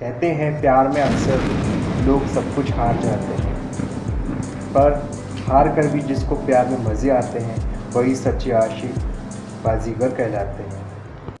कहते हैं, प्यार में अक्सर लोग सब कुछ हार जाते हैं। पर हार कर भी जिसको प्यार में मज़े आते हैं, वही सच्चे आशिक बाजीगर कहलाते हैं।